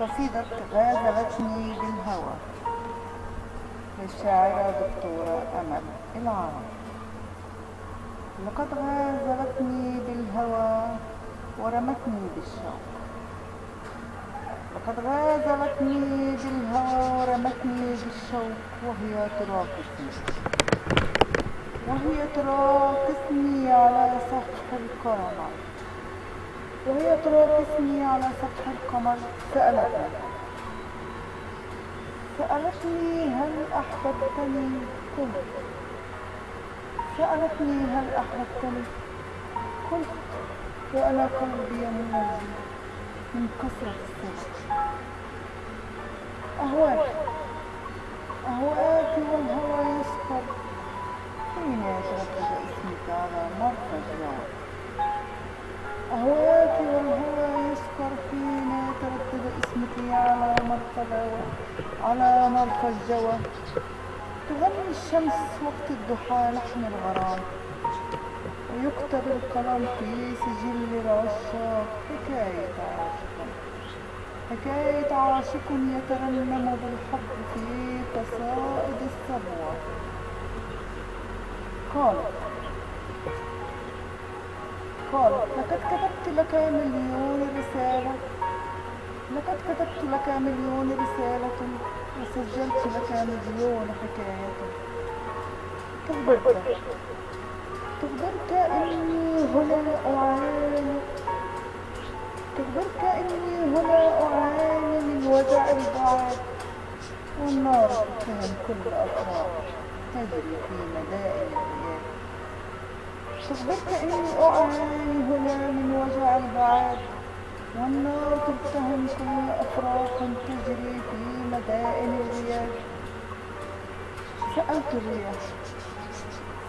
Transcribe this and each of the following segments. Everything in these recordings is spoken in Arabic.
قصيدة غازلتني بالهوى. للشاعرة دكتورة أمل العرب. لقد غازلتني بالهوى ورمتني بالشوق. لقد غازلتني بالهوى ورمتني بالشوق وهي تراقصني. وهي تراقصني على سطح القمر وهي تراقصني على سطح القمر. سألتني سألتني هل أحببتني؟ قلت. سألتني هل أحببتني؟ قلت. وأنا قلبي منزل من كثرة السجن أهواك. أهواك والهوى يسكر على مرفأ على مرفأ الجوى تغني الشمس وقت الضحى لحن الغرام ويكتب القلم في سجل العشاق حكاية عاشق حكاية عاشق يترنم بالحب في قصائد الصبوة قالت قالت لقد كتبت لك مليون رسالة. لقد كتبت لك مليون رسالة وسجلت لك مليون حكاية. تخبرك تخبرك إني هنا أعاني. تخبرك إني هنا أعاني من وجع البعد والنار تتهم كل أفراح تجري في مدائن الرياح. تخبرك إني أعاني هنا من وجع البعد والنار تتهم كل أفراح تجري في مدائن الرياح سألت الرياح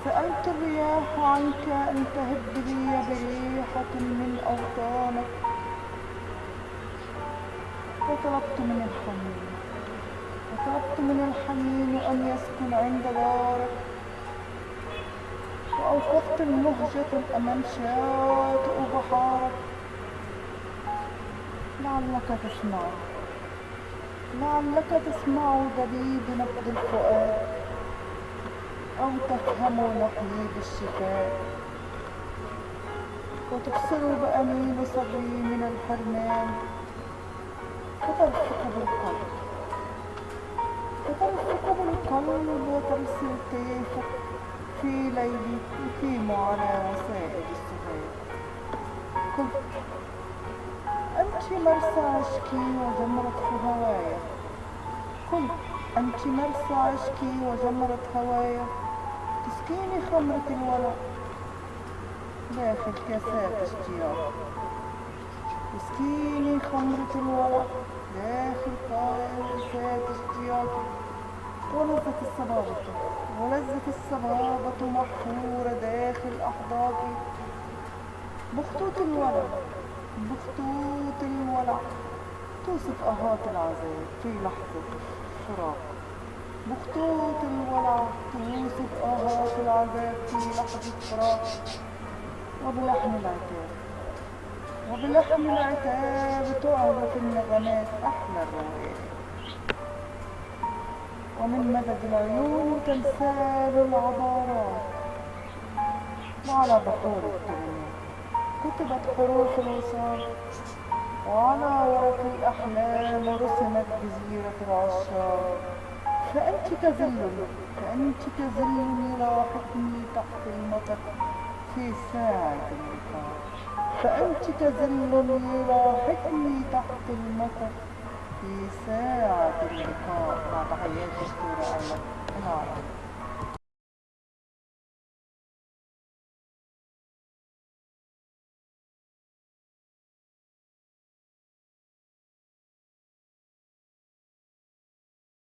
سألت الرياح عنك أن تهب لي بريحة من أوطانك وطلبت من الحنين وطلبت من الحنين أن يسكن عند دارك وأوقفت المهجة أمام شاطئ بحارك لعلك تسمع. لعلك تسمع دبيب نبض الفؤاد. أو تفهم نحيب الشفاء. وتبصر بأنين صبي من الحرمان. فترفق بالقلب. فترفق بالقلب وترسل كيفك في ليلي يقيم على وسائل السهاد أنت مرسى عشقي وجمرة هوايا. قلت أنت مرسى عشقي وجمرة هوايا. تسقيني خمرة الورق داخل كاسات اشتياق. تسقيني خمرة الورق داخل كاسات اشتياق. ولذة الصبابة ولذة الصبابة محفورة داخل أحضاقي. بخطوط الورق بخطوط الولع. توصف أهات العذاب في لحظة الفراق. بخطوط الولع توصف آهات العذاب في لحظة فراق وبلحن العتاب. وبلحن العتاب تعرف النغمات أحلى الروائح ومن مدد العيون تنسال العبارات. وعلى بحور الكلمات كتبت حروف الوصال وعلى ورق الأحلام رسمت جزيرة العشاق فأنت كظل فأنت كظل لاحقني تحت المطر في ساعة اللقاء فأنت كظل لاحقني تحت المطر في ساعة اللقاء مع تحيات دكتورة أمل العربي